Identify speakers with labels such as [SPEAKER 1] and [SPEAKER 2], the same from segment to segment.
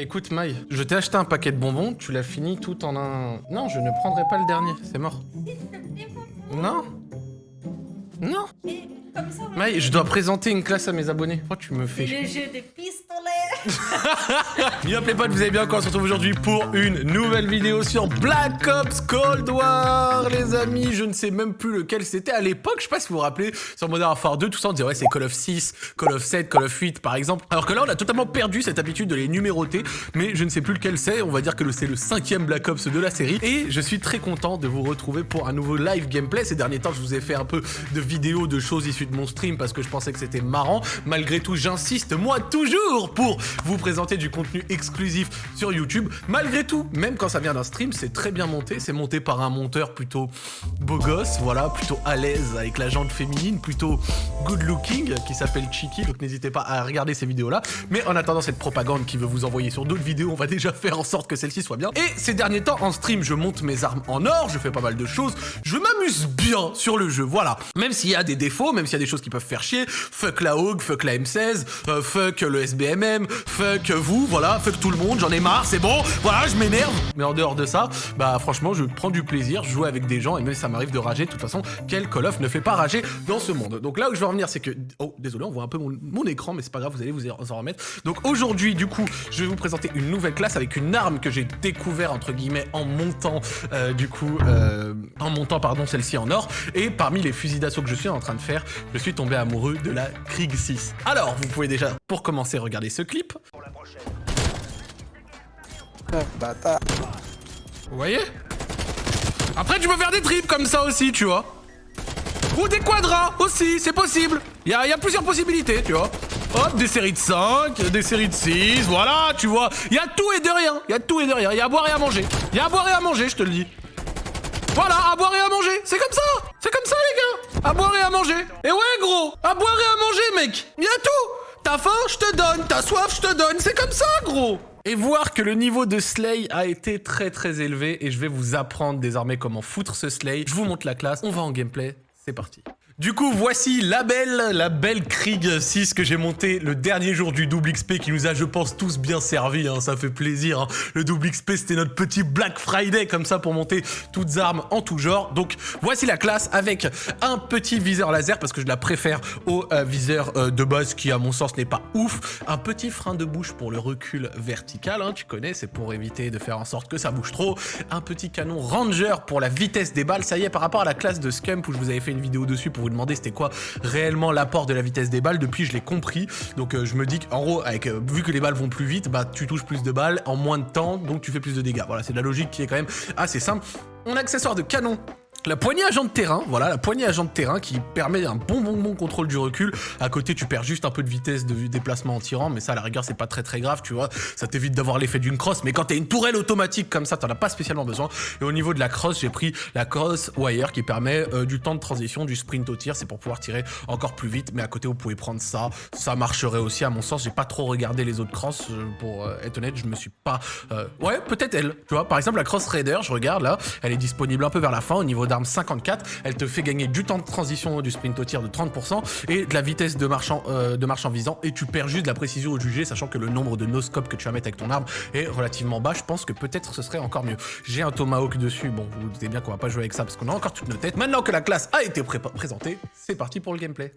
[SPEAKER 1] Écoute Maï, je t'ai acheté un paquet de bonbons, tu l'as fini tout en un... Non, je ne prendrai pas le dernier, c'est mort. Non Non Maï, je dois présenter une classe à mes abonnés. Pourquoi tu me fais...
[SPEAKER 2] le jeu des pistolets.
[SPEAKER 1] Bien les potes, vous allez bien quand on se retrouve aujourd'hui pour une nouvelle vidéo sur Black Ops Cold War Les amis, je ne sais même plus lequel c'était à l'époque, je sais pas si vous vous rappelez, sur Modern Warfare 2, tout ça on disait ouais c'est Call of 6, Call of 7, Call of 8 par exemple. Alors que là on a totalement perdu cette habitude de les numéroter, mais je ne sais plus lequel c'est, on va dire que c'est le cinquième Black Ops de la série. Et je suis très content de vous retrouver pour un nouveau live gameplay. Ces derniers temps je vous ai fait un peu de vidéos, de choses issues de mon stream parce que je pensais que c'était marrant. Malgré tout j'insiste, moi toujours pour vous présenter du contenu exclusif sur YouTube. Malgré tout, même quand ça vient d'un stream, c'est très bien monté. C'est monté par un monteur plutôt beau gosse, voilà, plutôt à l'aise avec la jante féminine, plutôt good looking, qui s'appelle Chiki. Donc n'hésitez pas à regarder ces vidéos-là. Mais en attendant cette propagande qui veut vous envoyer sur d'autres vidéos, on va déjà faire en sorte que celle-ci soit bien. Et ces derniers temps, en stream, je monte mes armes en or, je fais pas mal de choses. Je m'amuse bien sur le jeu, voilà. Même s'il y a des défauts, même s'il y a des choses qui peuvent faire chier, fuck la Hog, fuck la M16, euh, fuck le SBMM, fuck vous, voilà, fuck tout le monde, j'en ai marre, c'est bon, voilà, je m'énerve. Mais en dehors de ça, bah franchement, je prends du plaisir, je joue avec des gens, et même si ça m'arrive de rager, de toute façon, quel Call of ne fait pas rager dans ce monde Donc là où je veux en venir, c'est que... Oh, désolé, on voit un peu mon, mon écran, mais c'est pas grave, vous allez vous en remettre. Donc aujourd'hui, du coup, je vais vous présenter une nouvelle classe avec une arme que j'ai découvert, entre guillemets, en montant, euh, du coup, euh, en montant, pardon, celle-ci en or. Et parmi les fusils d'assaut que je suis en train de faire, je suis tombé amoureux de la Krieg 6. Alors, vous pouvez déjà, pour commencer, regarder ce clip.
[SPEAKER 3] Bâtard.
[SPEAKER 1] Vous voyez? Après, tu peux faire des triples comme ça aussi, tu vois. Ou des quadras aussi, c'est possible. Il y y a plusieurs possibilités, tu vois. Hop, des séries de 5, des séries de 6, voilà, tu vois. Il y a tout et de rien. Il y a tout et de rien. Il y a à boire et à manger. Il y a à boire et à manger, je te le dis. Voilà, à boire et à manger. C'est comme ça. C'est comme ça, les gars. À boire et à manger. Et ouais, gros. À boire et à manger, mec. Il y a tout. T'as faim, je te donne. T'as soif, je te donne. C'est comme ça, gros. Et voir que le niveau de Slay a été très très élevé et je vais vous apprendre désormais comment foutre ce Slay. Je vous montre la classe, on va en gameplay, c'est parti. Du coup, voici la belle, la belle Krieg 6 que j'ai montée le dernier jour du double XP qui nous a, je pense, tous bien servi, hein, ça fait plaisir. hein. Le double XP, c'était notre petit Black Friday, comme ça, pour monter toutes armes en tout genre. Donc, voici la classe avec un petit viseur laser, parce que je la préfère au euh, viseur euh, de base, qui, à mon sens, n'est pas ouf. Un petit frein de bouche pour le recul vertical, hein, tu connais, c'est pour éviter de faire en sorte que ça bouge trop. Un petit canon Ranger pour la vitesse des balles. Ça y est, par rapport à la classe de Scump, où je vous avais fait une vidéo dessus pour vous demander c'était quoi réellement l'apport de la vitesse des balles. Depuis, je l'ai compris. Donc, euh, je me dis qu'en gros, avec, euh, vu que les balles vont plus vite, bah, tu touches plus de balles en moins de temps, donc tu fais plus de dégâts. Voilà, c'est la logique qui est quand même assez simple. On accessoire de canon la poignée agent de terrain, voilà, la poignée agent de terrain qui permet un bon bon bon contrôle du recul. À côté, tu perds juste un peu de vitesse de déplacement en tirant, mais ça, à la rigueur, c'est pas très très grave, tu vois. Ça t'évite d'avoir l'effet d'une crosse, mais quand t'as une tourelle automatique comme ça, t'en as pas spécialement besoin. Et au niveau de la crosse, j'ai pris la cross wire qui permet euh, du temps de transition, du sprint au tir, c'est pour pouvoir tirer encore plus vite. Mais à côté, vous pouvez prendre ça, ça marcherait aussi. À mon sens, j'ai pas trop regardé les autres crosses, euh, pour euh, être honnête, je me suis pas. euh, Ouais, peut-être elle, tu vois. Par exemple, la cross raider, je regarde là, elle est disponible un peu vers la fin au niveau d'armes 54. Elle te fait gagner du temps de transition du sprint au tir de 30% et de la vitesse de marche en, euh, de marche en visant. Et tu perds juste de la précision au jugé, sachant que le nombre de no-scope que tu vas mettre avec ton arme est relativement bas. Je pense que peut-être ce serait encore mieux. J'ai un tomahawk dessus. Bon, vous vous doutez bien qu'on va pas jouer avec ça parce qu'on a encore toutes nos têtes. Maintenant que la classe a été pré- présentée, c'est parti pour le gameplay.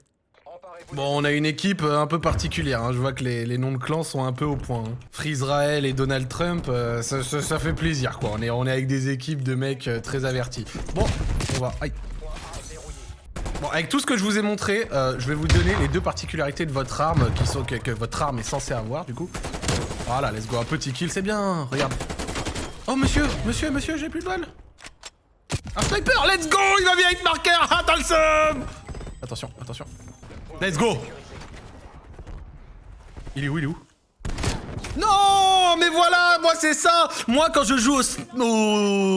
[SPEAKER 1] Bon, on a une équipe euh, un peu particulière. hein. Je vois que les, noms de clans sont un peu au point. hein. Freezrael et Donald Trump, euh, ça, fait plaisir, quoi. On est, avec des équipes de mecs euh, très avertis. Bon, on va... Aïe. Bon, avec tout ce que je vous ai montré, je vais vous donner les deux particularités de votre arme qui sont que, votre arme est censée avoir, du coup. Voilà, let's go. Un petit kill, c'est bien. Regarde. Oh, monsieur, monsieur, monsieur, j'ai plus de balles. Un sniper, let's go Il va bien avec marqueur Ah, Attention, attention. Let's go. Il est où, il est où? Non, mais voilà, moi c'est ça. Moi quand je joue au,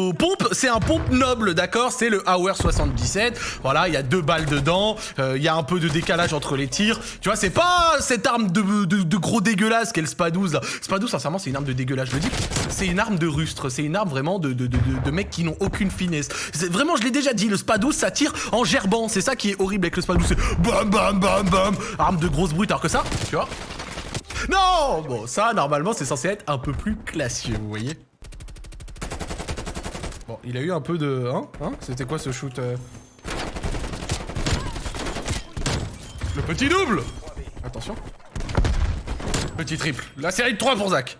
[SPEAKER 1] au pompe, c'est un pompe noble, d'accord? C'est le Hour 77. Voilà, il y a deux balles dedans. euh, Il y a un peu de décalage entre les tirs. Tu vois, c'est pas cette arme de, gros dégueulasse qu'est le Spa-12. là. Spa-12, sincèrement, c'est une arme de dégueulasse. Je le dis, c'est une arme de rustre. C'est une arme vraiment de, de, mecs qui n'ont aucune finesse. Vraiment, je l'ai déjà dit, le Spa-12, ça tire en gerbant. C'est ça qui est horrible avec le Spa-12. C'est bam, bam, bam, bam. Arme de grosse brute. Alors que ça, tu vois? Non Bon, ça, normalement, c'est censé être un peu plus classieux, vous voyez Bon, il a eu un peu de... Hein Hein C'était quoi ce shoot euh? Le petit double Attention. Petit triple. La série de 3 pour Zach.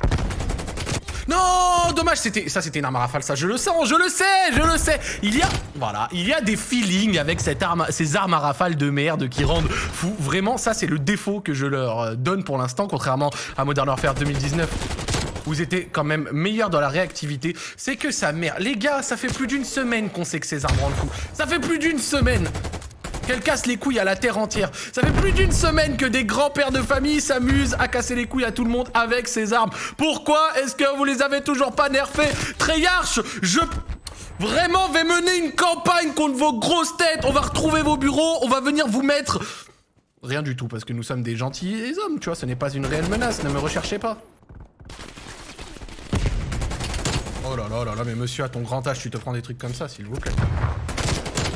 [SPEAKER 1] Non, dommage, c'était ça, c'était une arme à rafale, ça. Je le sens, je le sais, je le sais. Il y a, voilà, il y a des feelings avec cette arme, ces armes à rafale de merde qui rendent fou. Vraiment, ça, c'est le défaut que je leur euh, donne pour l'instant, contrairement à Modern Warfare 2019 vous étiez quand même meilleur dans la réactivité, c'est que ça merde. Les gars, ça fait plus d'une semaine qu'on sait que ces armes rendent fou. Ça fait plus d'une semaine qu'elle casse les couilles à la terre entière. Ça fait plus d'une semaine que des grands-pères de famille s'amusent à casser les couilles à tout le monde avec ces armes. Pourquoi est-ce que vous les avez toujours pas nerfées? Treyarch, je... Vraiment, vais mener une campagne contre vos grosses têtes. On va retrouver vos bureaux, on va venir vous mettre... Rien du tout, parce que nous sommes des gentils hommes, tu vois, ce n'est pas une réelle menace, ne me recherchez pas. Oh là là là là, mais monsieur, à ton grand âge, tu te prends des trucs comme ça, s'il vous plaît.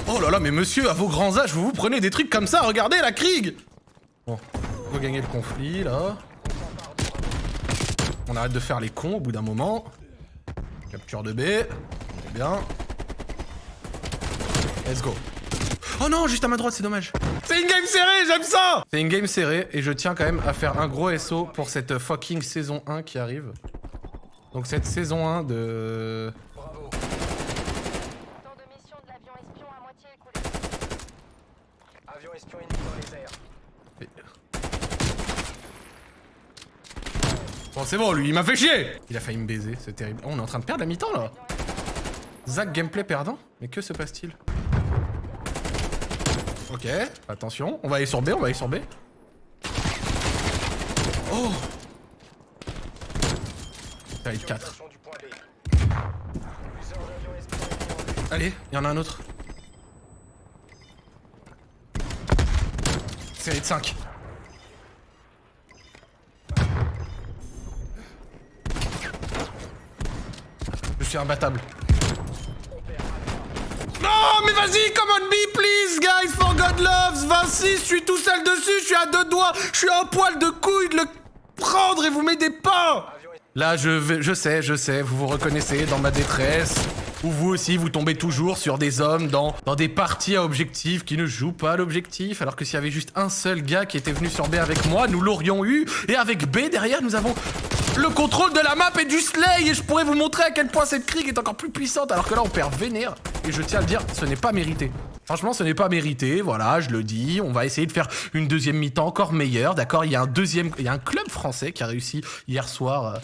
[SPEAKER 1] Oh là là, mais monsieur, à vos grands âges, vous vous prenez des trucs comme ça, regardez la Krieg Bon, on va gagner le conflit, là. On arrête de faire les cons au bout d'un moment. Capture de B. Bien. Let's go. Oh non, juste à ma droite, c'est dommage. C'est une game serrée, j'aime ça C'est une game serrée, et je tiens quand même à faire un gros SO pour cette fucking saison 1 qui arrive. Donc cette saison 1 de... Bon, c'est bon, lui, il m'a fait chier Il a failli me baiser, c'est terrible. Oh, on est en train de perdre la mi-temps, là Zach, gameplay perdant Mais que se passe-t-il Ok, attention. On va aller sur B, on va aller sur B. Oh être 4. Allez, il y en a un autre. Série de 5. Je suis imbattable. Non, mais vas-y, come on me, please, guys, for God loves. 26, je suis tout seul dessus, je suis à deux doigts, je suis un poil de couille de le prendre et vous m'aidez pas. Là, je, je sais, je sais, vous vous reconnaissez dans ma détresse. Ou vous aussi, vous tombez toujours sur des hommes dans, des parties à objectif qui ne jouent pas l'objectif, alors que s'il y avait juste un seul gars qui était venu sur B avec moi, nous l'aurions eu. Et avec B, derrière, nous avons le contrôle de la map et du slay et je pourrais vous montrer à quel point cette Krieg est encore plus puissante alors que là on perd vénère et je tiens à le dire, ce n'est pas mérité. Franchement, ce n'est pas mérité, voilà, je le dis. On va essayer de faire une deuxième mi-temps encore meilleure, d'accord? Il y a un deuxième, il y a un club français qui a réussi hier soir.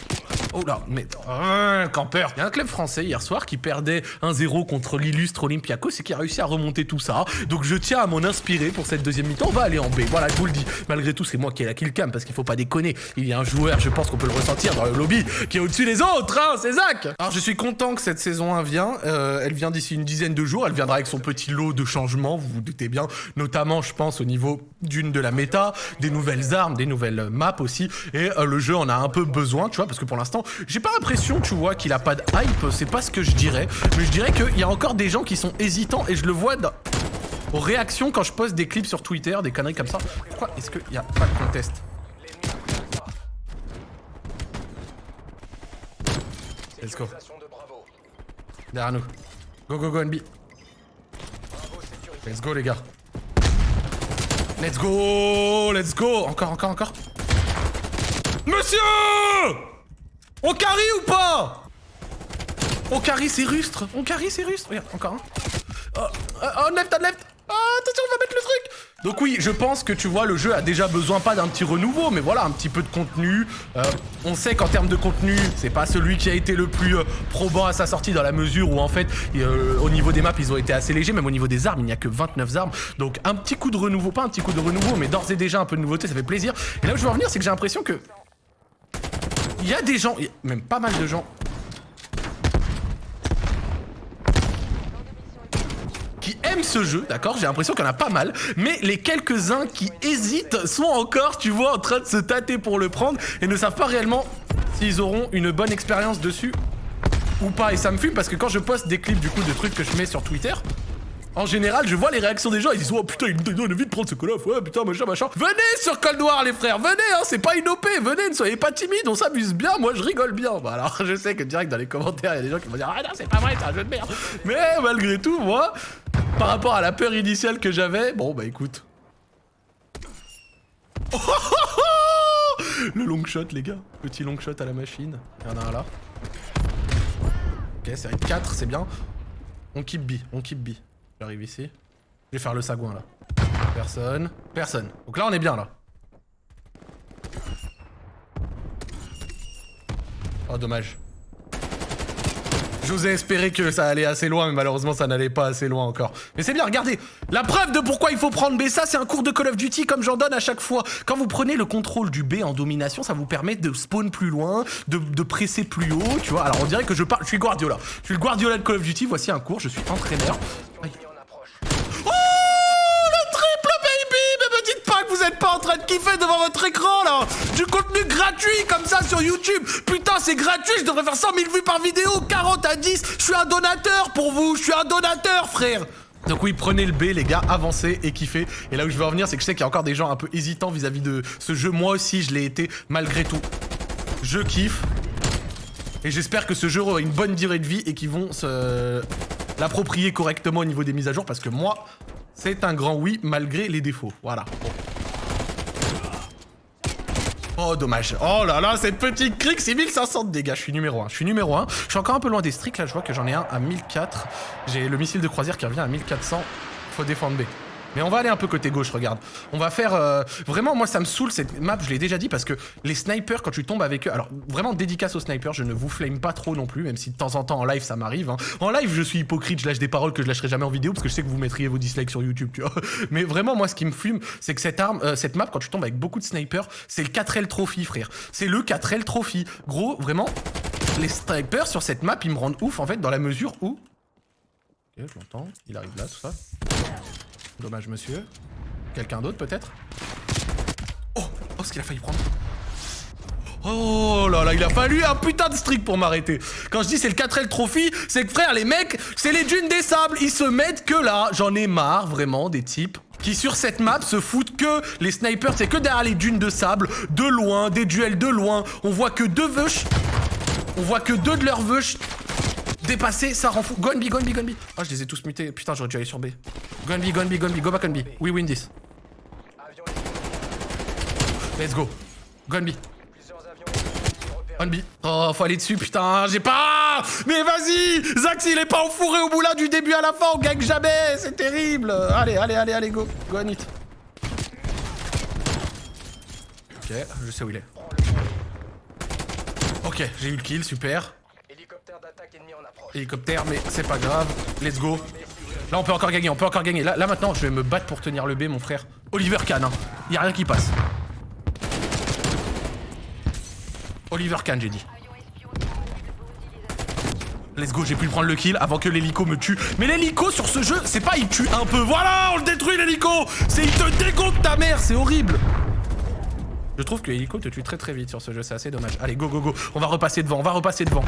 [SPEAKER 1] Oh là, mais euh, campeur. Il y a un club français hier soir qui perdait 1-0 contre l'illustre Olympiakos et qui a réussi à remonter tout ça. Donc je tiens à m'en inspirer pour cette deuxième mi-temps. On va aller en B. Voilà, je vous le dis. Malgré tout, c'est moi qui ai la kill cam parce qu'il faut pas déconner. Il y a un joueur, je pense qu'on peut le ressentir dans le lobby, qui est au-dessus des autres, hein, c'est Zach. Alors je suis content que cette saison 1 vient. Euh, elle vient d'ici une dizaine de jours. Elle viendra avec son petit lot de changements, vous vous doutez bien, notamment je pense au niveau d'une de la méta, des nouvelles armes, des nouvelles maps aussi, et euh, le jeu en a un peu besoin, tu vois, parce que pour l'instant, j'ai pas l'impression, tu vois, qu'il a pas de hype, c'est pas ce que je dirais, mais je dirais qu'il y a encore des gens qui sont hésitants, et je le vois dans... aux réactions quand je poste des clips sur Twitter, des conneries comme ça. Pourquoi est-ce qu'il n'y a pas de contest? Let's go. Derrière nous. Go, go, go, NB. Let's go les gars. Let's go Let's go Encore, encore, encore. Monsieur On carry ou pas? On carry c'est rustre On carry c'est rustre Regarde, encore un. Oh, oh, oh left, on left Oh, attention, on va mettre le truc donc oui, je pense que tu vois, le jeu a déjà besoin pas d'un petit renouveau, mais voilà, un petit peu de contenu. Euh, on sait qu'en termes de contenu, c'est pas celui qui a été le plus euh, probant à sa sortie dans la mesure où en fait, euh, au niveau des maps, ils ont été assez légers, même au niveau des armes, il n'y a que 29 armes. Donc un petit coup de renouveau, pas un petit coup de renouveau, mais d'ores et déjà un peu de nouveauté, ça fait plaisir. Et là où je veux en venir, c'est que j'ai l'impression que... Il y a des gens, même pas mal de gens, aiment ce jeu, d'accord J'ai l'impression qu'il y en a pas mal, mais les quelques-uns qui hésitent sont encore, tu vois, en train de se tâter pour le prendre et ne savent pas réellement s'ils auront une bonne expérience dessus ou pas. Et ça me fume parce que quand je poste des clips du coup de trucs que je mets sur Twitter, En général, je vois les réactions des gens, ils disent Oh putain, il envie de prendre ce Call of, ouais putain, machin, machin. Venez sur Cold War, les frères, venez, hein, c'est pas une OP, venez, ne soyez pas timides, on s'amuse bien, moi je rigole bien. Bah alors, je sais que direct dans les commentaires, il y a des gens qui vont dire Ah non, c'est pas vrai, c'est un jeu de merde. Mais malgré tout, moi, par rapport à la peur initiale que j'avais, bon bah écoute. Le long shot, les gars. Petit long shot à la machine. Il y en a un là. Ok, c'est 4, c'est bien. On keep B, on keep B. J'arrive ici. Je vais faire le sagouin là. Personne. Personne. Donc là on est bien là. Oh dommage. J'osais espérer que ça allait assez loin, mais malheureusement ça n'allait pas assez loin encore. Mais c'est bien, regardez La preuve de pourquoi il faut prendre B, ça c'est un cours de Call of Duty comme j'en donne à chaque fois. Quand vous prenez le contrôle du B en domination, ça vous permet de spawn plus loin, de, presser plus haut, tu vois. Alors on dirait que je parle... Je suis Guardiola. Je suis le Guardiola de Call of Duty, voici un cours, je suis entraîneur. Aïe. De kiffer devant votre écran là Du contenu gratuit comme ça sur YouTube Putain c'est gratuit, je devrais faire 100 000 vues par vidéo 40 à 10 Je suis un donateur pour vous Je suis un donateur frère donc oui, prenez le B les gars, avancez et kiffez. Et là où je veux en venir, c'est que je sais qu'il y a encore des gens un peu hésitants vis-à-vis de ce jeu. Moi aussi, je l'ai été malgré tout. Je kiffe. Et j'espère que ce jeu aura une bonne durée de vie et qu'ils vont se l'approprier correctement au niveau des mises à jour. Parce que moi, c'est un grand oui malgré les défauts. Voilà. Oh, dommage. Oh là là, cette petite crique, c'est 1500 de dégâts. Je suis numéro 1. Je suis numéro 1. Je suis encore un peu loin des streaks. Là, je vois que j'en ai un à 1004. J'ai le missile de croisière qui revient à 1400. Faut défendre B. Mais on va aller un peu côté gauche, regarde. On va faire... Euh, vraiment, moi, ça me saoule, cette map, je l'ai déjà dit, parce que les snipers, quand tu tombes avec eux... Alors, vraiment, dédicace aux snipers, je ne vous flame pas trop non plus, même si de temps en temps, en live, ça m'arrive. Hein. En live, je suis hypocrite, je lâche des paroles que je lâcherai jamais en vidéo, parce que je sais que vous mettriez vos dislikes sur YouTube, tu vois. Mais vraiment, moi, ce qui me fume, c'est que cette arme, euh, cette map, quand tu tombes avec beaucoup de snipers, c'est le 4L Trophy, frère. C'est le 4L Trophy. Gros, vraiment, les snipers sur cette map, ils me rendent ouf, en fait, dans la mesure où... Ok, je l'entends, il arrive là, tout ça. Dommage, monsieur. Quelqu'un d'autre, peut-être? Oh Oh, ce qu'il a failli prendre Oh là là, il a fallu un putain de streak pour m'arrêter. Quand je dis c'est le 4L Trophy, c'est que frère, les mecs, c'est les dunes des sables. Ils se mettent que là. J'en ai marre, vraiment, des types qui sur cette map se foutent que les snipers, c'est que derrière les dunes de sable, de loin, des duels de loin. On voit que deux veuches. On voit que deux de leurs veuches dépasser, ça rend fou. Go on B, go B, go on B. Oh, je les ai tous mutés. Putain, j'aurais dû aller sur B. Go on B, go B, go B. Go back on B. We win this. Let's go. Go on B. On B. Oh, faut aller dessus, putain, j'ai pas... Mais vas-y Zax, il est pas enfourré au moulin du début à la fin, on gagne jamais, c'est terrible Allez, allez, allez, allez, go. Go on it. Ok, je sais où il est. Ok, j'ai eu le kill, super. Hélicoptère, mais c'est pas grave. Let's go. Là, on peut encore gagner, on peut encore gagner. Là, maintenant, je vais me battre pour tenir le B, mon frère. Oliver Kahn, hein. Y a rien qui passe. Oliver Kahn, j'ai dit. Let's go, j'ai pu prendre le kill avant que l'hélico me tue. Mais l'hélico sur ce jeu, c'est pas il tue un peu. Voilà, on le détruit l'hélico C'est il te dégonfle ta mère, c'est horrible Je trouve que l'hélico te tue très très vite sur ce jeu, c'est assez dommage. Allez, go, go, go. On va repasser devant, on va repasser devant.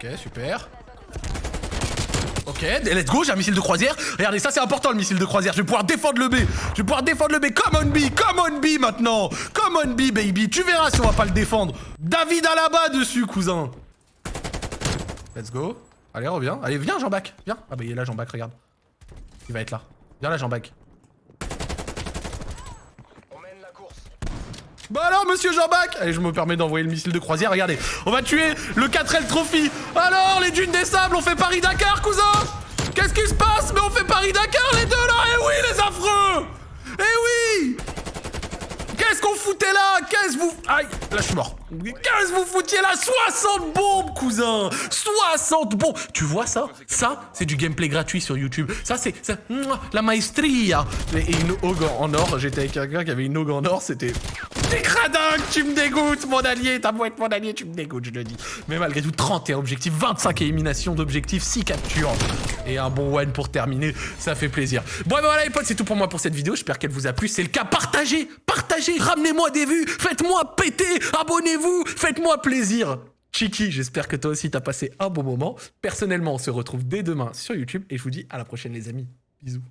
[SPEAKER 1] Ok, super. Ok, let's go, j'ai un missile de croisière. Regardez, ça c'est important le missile de croisière. Je vais pouvoir défendre le B. Je vais pouvoir défendre le B. Come on B, come on B maintenant. Come on B, baby. Tu verras si on va pas le défendre. David à la bas dessus, cousin. Let's go. Allez, reviens. Allez, viens, Jean-Bac. Viens. Ah bah il est là, Jean-Bac, regarde. Il va être là. Viens là, Jean-Bac. Bah alors, monsieur Jean-Bac Allez, je me permets d'envoyer le missile de croisière. Regardez, on va tuer le 4L Trophy. Alors, les dunes des sables, on fait Paris-Dakar, cousin Qu'est-ce qui se passe Mais on fait Paris-Dakar, les deux, là Eh oui, les affreux Eh oui Qu'est-ce qu'on foutait là Qu'est-ce vous... Aïe, là, je suis mort. Qu'est-ce que vous foutiez là 60 bombes, cousin 60 bombes Tu vois ça Ça, c'est du gameplay gratuit sur YouTube. Ça, c'est la maestria. Et une hogue en or. J'étais avec quelqu'un qui avait une hogue en or. C'était... T'es cradingue, tu me dégoûtes, mon allié. T'as beau être mon allié, tu me dégoûtes, je le dis. Mais malgré tout, 31 objectifs, 25 éliminations d'objectifs, 6 captures. Et un bon one pour terminer, ça fait plaisir. Bon, ben voilà les potes, c'est tout pour moi pour cette vidéo. J'espère qu'elle vous a plu. C'est le cas, partagez, partagez, ramenez-moi des vues, faites-moi péter, abonnez-vous, faites-moi plaisir. Chiki, j'espère que toi aussi t'as passé un bon moment. Personnellement, on se retrouve dès demain sur YouTube et je vous dis à la prochaine les amis. Bisous.